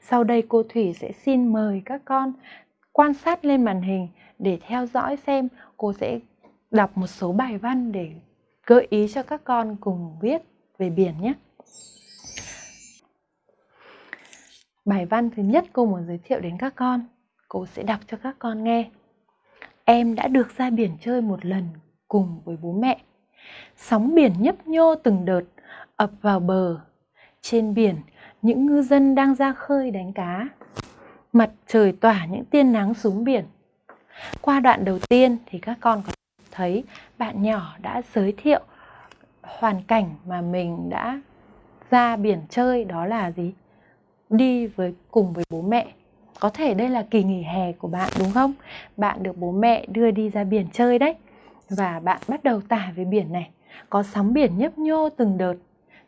Sau đây cô Thủy sẽ xin mời các con quan sát lên màn hình để theo dõi xem cô sẽ đọc một số bài văn để gợi ý cho các con cùng viết về biển nhé. Bài văn thứ nhất cô muốn giới thiệu đến các con, cô sẽ đọc cho các con nghe. Em đã được ra biển chơi một lần cùng với bố mẹ. Sóng biển nhấp nhô từng đợt ập vào bờ. Trên biển, những ngư dân đang ra khơi đánh cá. Mặt trời tỏa những tia nắng xuống biển. Qua đoạn đầu tiên thì các con có thấy bạn nhỏ đã giới thiệu hoàn cảnh mà mình đã ra biển chơi, đó là gì? Đi với, cùng với bố mẹ. Có thể đây là kỳ nghỉ hè của bạn, đúng không? Bạn được bố mẹ đưa đi ra biển chơi đấy. Và bạn bắt đầu tả về biển này. Có sóng biển nhấp nhô từng đợt.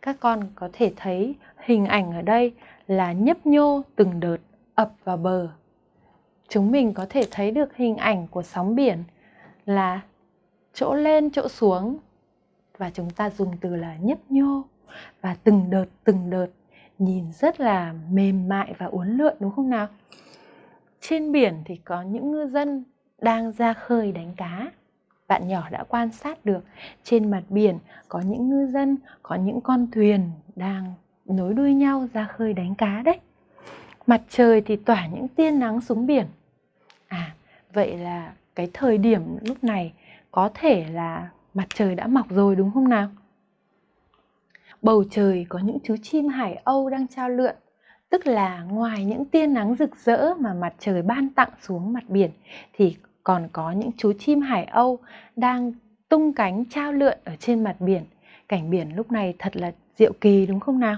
Các con có thể thấy hình ảnh ở đây là nhấp nhô từng đợt ập vào bờ. Chúng mình có thể thấy được hình ảnh của sóng biển là chỗ lên chỗ xuống và chúng ta dùng từ là nhấp nhô và từng đợt từng đợt nhìn rất là mềm mại và uốn lượn đúng không nào? Trên biển thì có những ngư dân đang ra khơi đánh cá. Bạn nhỏ đã quan sát được trên mặt biển có những ngư dân, có những con thuyền đang nối đuôi nhau ra khơi đánh cá đấy. Mặt trời thì tỏa những tia nắng xuống biển. À, vậy là cái thời điểm lúc này có thể là mặt trời đã mọc rồi đúng không nào? Bầu trời có những chú chim hải âu đang trao lượn, tức là ngoài những tia nắng rực rỡ mà mặt trời ban tặng xuống mặt biển thì còn có những chú chim hải âu đang tung cánh trao lượn ở trên mặt biển. Cảnh biển lúc này thật là diệu kỳ đúng không nào?